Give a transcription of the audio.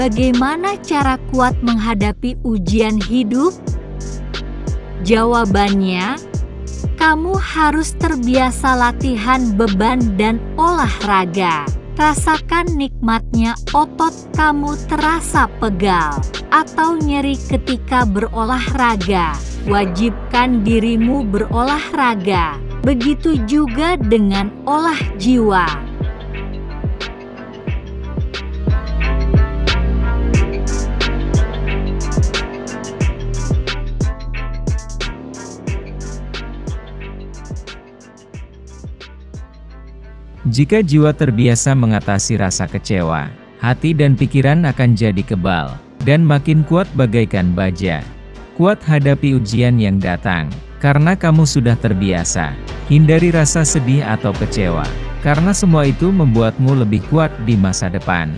Bagaimana cara kuat menghadapi ujian hidup? Jawabannya, kamu harus terbiasa latihan beban dan olahraga. Rasakan nikmatnya otot kamu terasa pegal atau nyeri ketika berolahraga. Wajibkan dirimu berolahraga. Begitu juga dengan olah jiwa. Jika jiwa terbiasa mengatasi rasa kecewa, hati dan pikiran akan jadi kebal, dan makin kuat bagaikan baja. Kuat hadapi ujian yang datang, karena kamu sudah terbiasa. Hindari rasa sedih atau kecewa, karena semua itu membuatmu lebih kuat di masa depan.